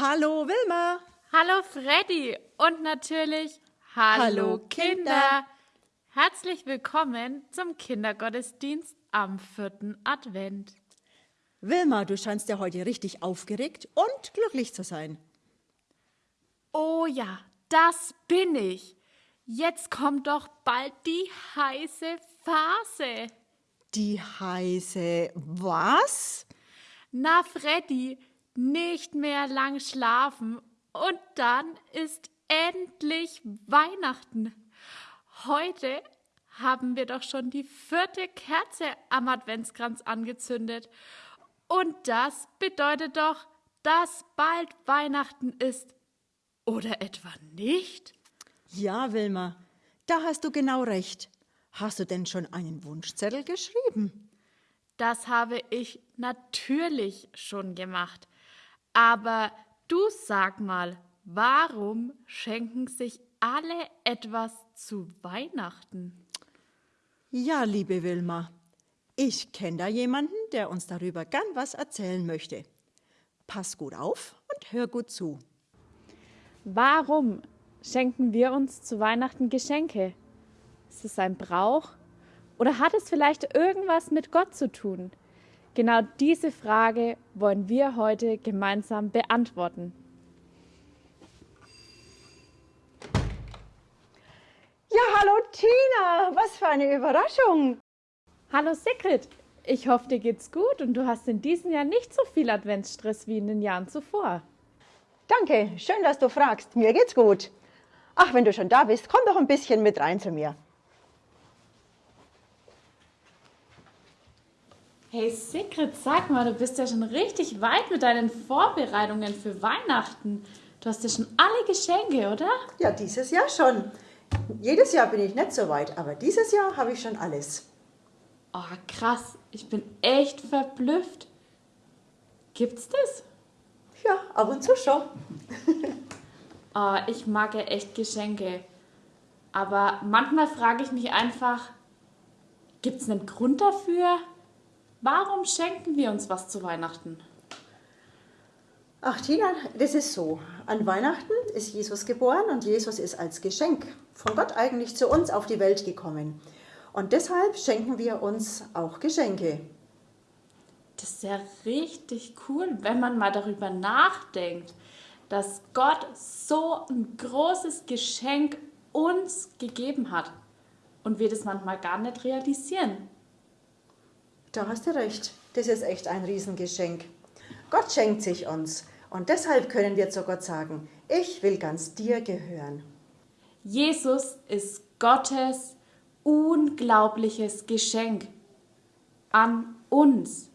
Hallo Wilma. Hallo Freddy und natürlich Hallo, Hallo, Kinder. Kinder. Herzlich willkommen zum Kindergottesdienst am vierten Advent. Wilma, du scheinst ja heute richtig aufgeregt und glücklich zu sein. Oh ja, das bin ich. Jetzt kommt doch bald die heiße Phase. Die heiße was? Na Freddy, nicht mehr lang schlafen und dann ist endlich Weihnachten. Heute haben wir doch schon die vierte Kerze am Adventskranz angezündet. Und das bedeutet doch, dass bald Weihnachten ist. Oder etwa nicht? Ja, Wilma, da hast du genau recht. Hast du denn schon einen Wunschzettel geschrieben? Das habe ich natürlich schon gemacht. Aber du sag mal, warum schenken sich alle etwas zu Weihnachten? Ja, liebe Wilma, ich kenne da jemanden, der uns darüber gern was erzählen möchte. Pass gut auf und hör gut zu. Warum schenken wir uns zu Weihnachten Geschenke? Ist es ein Brauch? Oder hat es vielleicht irgendwas mit Gott zu tun? Genau diese Frage wollen wir heute gemeinsam beantworten. Ja, hallo Tina, was für eine Überraschung. Hallo Sigrid, ich hoffe, dir geht's gut und du hast in diesem Jahr nicht so viel Adventsstress wie in den Jahren zuvor. Danke, schön, dass du fragst. Mir geht's gut. Ach, wenn du schon da bist, komm doch ein bisschen mit rein zu mir. Hey Sigrid, sag mal, du bist ja schon richtig weit mit deinen Vorbereitungen für Weihnachten. Du hast ja schon alle Geschenke, oder? Ja, dieses Jahr schon. Jedes Jahr bin ich nicht so weit, aber dieses Jahr habe ich schon alles. Oh, krass, ich bin echt verblüfft. Gibt's das? Ja, ab und zu schon. Oh, ich mag ja echt Geschenke. Aber manchmal frage ich mich einfach, gibt es einen Grund dafür? Warum schenken wir uns was zu Weihnachten? Ach Tina, das ist so. An Weihnachten ist Jesus geboren und Jesus ist als Geschenk von Gott eigentlich zu uns auf die Welt gekommen. Und deshalb schenken wir uns auch Geschenke. Das ist ja richtig cool, wenn man mal darüber nachdenkt, dass Gott so ein großes Geschenk uns gegeben hat und wir das manchmal gar nicht realisieren. Da hast du recht. Das ist echt ein Riesengeschenk. Gott schenkt sich uns. Und deshalb können wir zu Gott sagen, ich will ganz dir gehören. Jesus ist Gottes unglaubliches Geschenk an uns.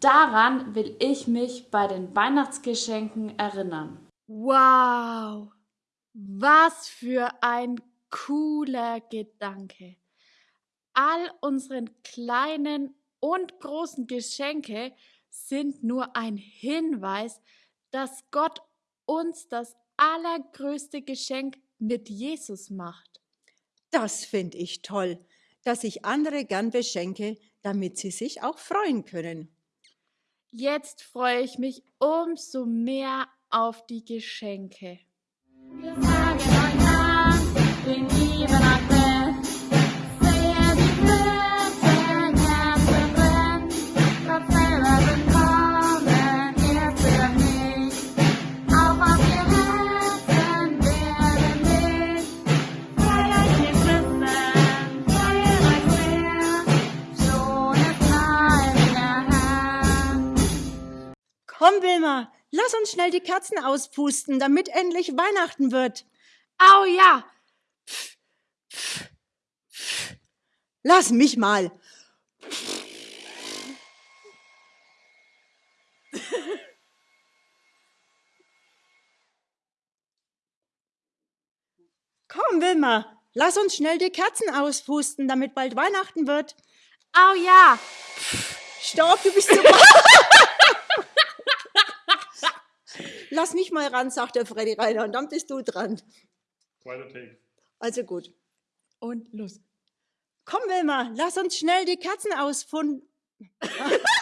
Daran will ich mich bei den Weihnachtsgeschenken erinnern. Wow, was für ein cooler Gedanke. All unsere kleinen und großen Geschenke sind nur ein Hinweis, dass Gott uns das allergrößte Geschenk mit Jesus macht. Das finde ich toll, dass ich andere gern beschenke, damit sie sich auch freuen können. Jetzt freue ich mich umso mehr auf die Geschenke. Wir sagen euch lieben Komm, Wilma, lass uns schnell die Kerzen auspusten, damit endlich Weihnachten wird. Au ja, Lass mich mal. Komm, Wilma, lass uns schnell die Kerzen auspusten, damit bald Weihnachten wird. au ja. Stopp, du bist zu Lass mich mal ran, sagt der Freddy Reiner, und dann bist du dran. Zweiter Take. Also gut. Und los. Komm, Wilma, lass uns schnell die Kerzen ausfunden.